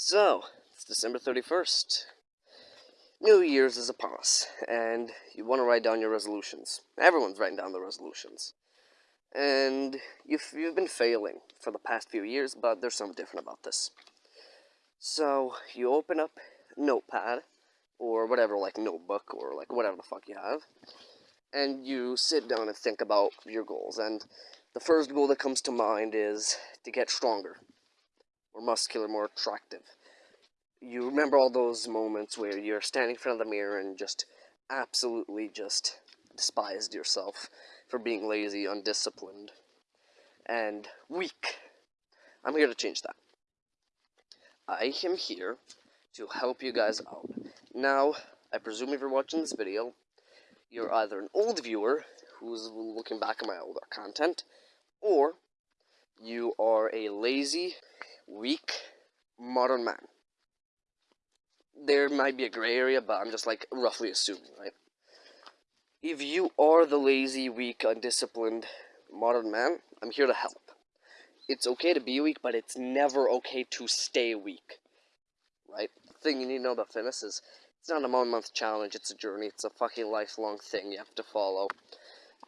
So, it's December 31st. New Year's is upon us, and you want to write down your resolutions. Everyone's writing down the resolutions. And you've, you've been failing for the past few years, but there's something different about this. So, you open up Notepad, or whatever, like notebook, or like whatever the fuck you have, and you sit down and think about your goals. And the first goal that comes to mind is to get stronger more muscular, more attractive. You remember all those moments where you're standing in front of the mirror and just absolutely just despised yourself for being lazy, undisciplined, and weak. I'm here to change that. I am here to help you guys out. Now, I presume if you're watching this video, you're either an old viewer who's looking back at my older content, or you are a lazy, weak, modern man. There might be a gray area, but I'm just like roughly assuming, right? If you are the lazy, weak, undisciplined modern man, I'm here to help. It's okay to be weak, but it's never okay to stay weak. Right? The thing you need to know about fitness is it's not a one month challenge, it's a journey, it's a fucking lifelong thing you have to follow.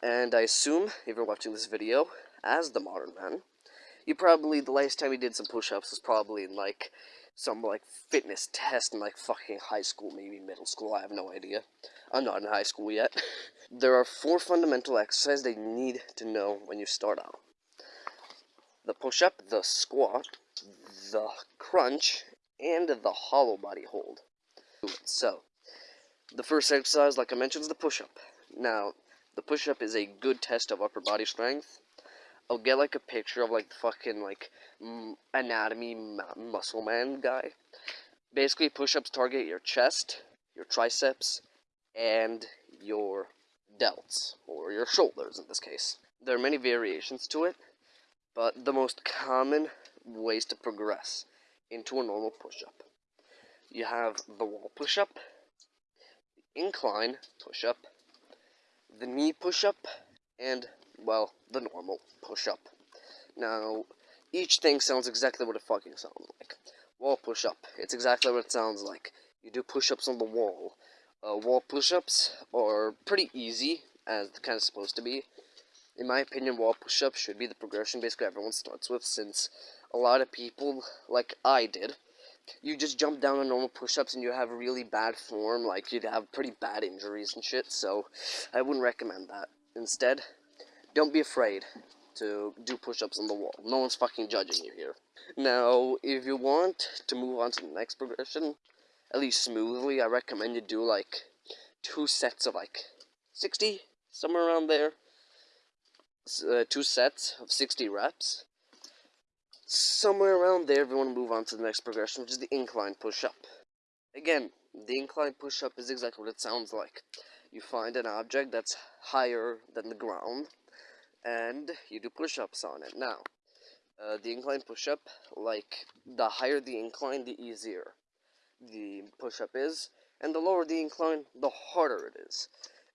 And I assume, if you're watching this video, as the modern man, you probably, the last time you did some push-ups was probably in, like, some, like, fitness test in, like, fucking high school, maybe middle school, I have no idea. I'm not in high school yet. there are four fundamental exercises that you need to know when you start out. The push-up, the squat, the crunch, and the hollow body hold. So, the first exercise, like I mentioned, is the push-up. Now, the push-up is a good test of upper body strength. I'll get like a picture of like the fucking like anatomy muscle man guy. Basically, push-ups target your chest, your triceps, and your delts, or your shoulders in this case. There are many variations to it, but the most common ways to progress into a normal push-up. You have the wall push-up, the incline push-up, the knee push-up, and well, the normal push-up. Now, each thing sounds exactly what it fucking sounds like. Wall push-up, it's exactly what it sounds like. You do push-ups on the wall. Uh, wall push-ups are pretty easy, as they're kind of supposed to be. In my opinion, wall push-ups should be the progression basically everyone starts with, since a lot of people, like I did, you just jump down on normal push-ups and you have really bad form, like you'd have pretty bad injuries and shit, so I wouldn't recommend that. Instead, don't be afraid to do push-ups on the wall. No one's fucking judging you here. Now, if you want to move on to the next progression, at least smoothly, I recommend you do like two sets of like 60, somewhere around there. Uh, two sets of 60 reps. Somewhere around there, if you want to move on to the next progression, which is the incline push-up. Again, the incline push-up is exactly what it sounds like. You find an object that's higher than the ground, and you do push-ups on it. Now, uh, the incline push-up, like, the higher the incline, the easier the push-up is, and the lower the incline, the harder it is.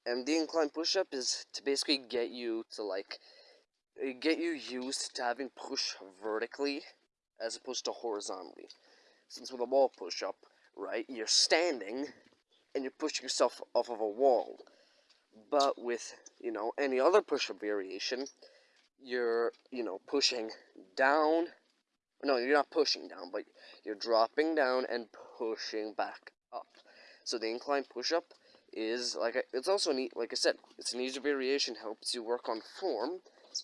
And the incline push-up is to basically get you to, like, uh, get you used to having push vertically as opposed to horizontally. Since with a wall push-up, right, you're standing and you're pushing yourself off of a wall. But with, you know, any other push-up variation, you're, you know, pushing down. No, you're not pushing down, but you're dropping down and pushing back up. So the incline push-up is, like, it's also neat, like I said, it's an easier variation, helps you work on form,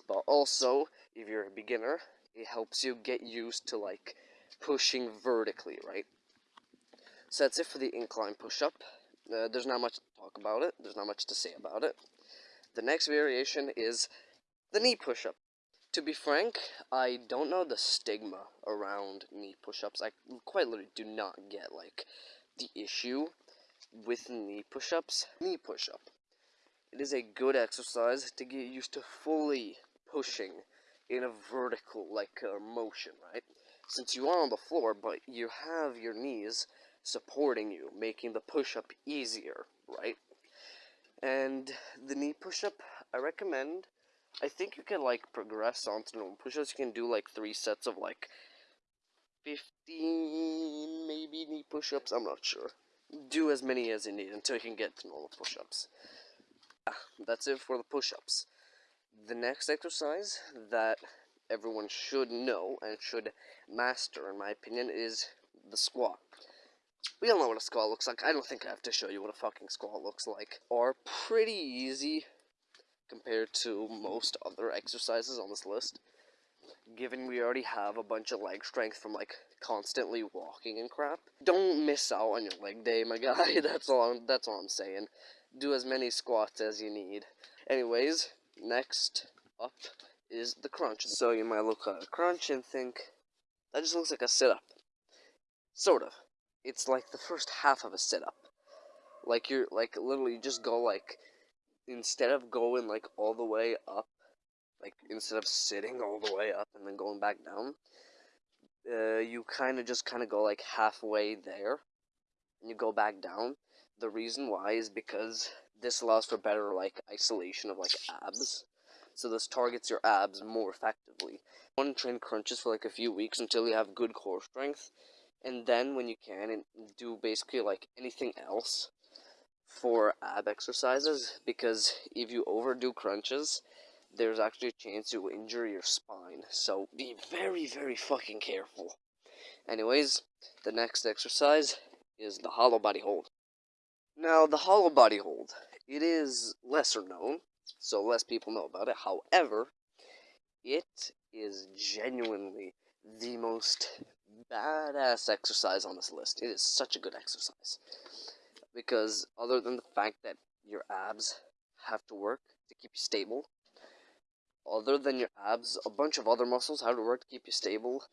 but also, if you're a beginner, it helps you get used to, like, pushing vertically, right? So that's it for the incline push-up. Uh, there's not much to talk about it. There's not much to say about it. The next variation is the knee push-up. To be frank, I don't know the stigma around knee push-ups. I quite literally do not get, like, the issue with knee push-ups. Knee push-up. It is a good exercise to get used to fully pushing in a vertical, like, uh, motion, right? Since you are on the floor, but you have your knees supporting you, making the push-up easier, right? And the knee push-up, I recommend, I think you can, like, progress onto normal push-ups. You can do, like, three sets of, like, 15 maybe knee push-ups. I'm not sure. Do as many as you need until you can get to normal push-ups. Yeah, that's it for the push-ups. The next exercise that everyone should know and should master, in my opinion, is the squat. We all know what a squat looks like. I don't think I have to show you what a fucking squat looks like. Are pretty easy compared to most other exercises on this list. Given we already have a bunch of leg strength from like constantly walking and crap. Don't miss out on your leg day, my guy. That's all I'm, that's all I'm saying. Do as many squats as you need. Anyways, next up is the crunch. So you might look at a crunch and think, that just looks like a sit-up. Sort of. It's like the first half of a sit-up. Like you're, like, literally just go like, instead of going like all the way up, like instead of sitting all the way up and then going back down, uh, you kind of just kind of go like halfway there, and you go back down. The reason why is because this allows for better like isolation of like abs so this targets your abs more effectively. One train crunches for like a few weeks until you have good core strength, and then when you can, and do basically like anything else for ab exercises, because if you overdo crunches, there's actually a chance you injure your spine. So be very, very fucking careful. Anyways, the next exercise is the hollow body hold. Now, the hollow body hold, it is lesser known, so less people know about it. However, it is genuinely the most badass exercise on this list. It is such a good exercise. Because other than the fact that your abs have to work to keep you stable, other than your abs, a bunch of other muscles have to work to keep you stable.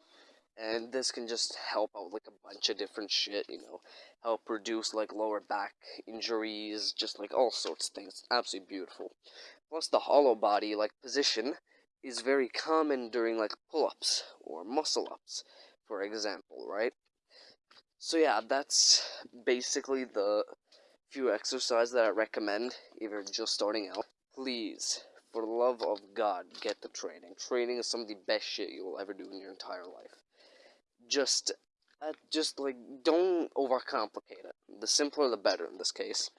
And this can just help out like a bunch of different shit, you know, help reduce like lower back injuries, just like all sorts of things. Absolutely beautiful. Plus, the hollow body like position is very common during like pull-ups or muscle-ups, for example, right? So yeah, that's basically the few exercises that I recommend if you're just starting out. Please, for the love of God, get the training. Training is some of the best shit you will ever do in your entire life. Just, uh, just like don't overcomplicate it. The simpler, the better in this case.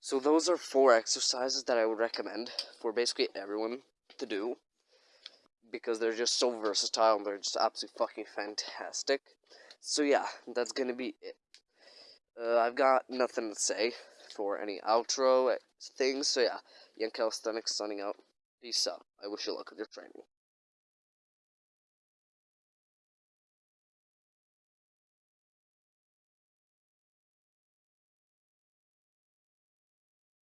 So those are four exercises that I would recommend for basically everyone to do because they're just so versatile and they're just absolutely fucking fantastic. So yeah, that's gonna be it. Uh, I've got nothing to say for any outro things. So yeah, Young Calisthenics signing out. Peace out. I wish you luck with your training.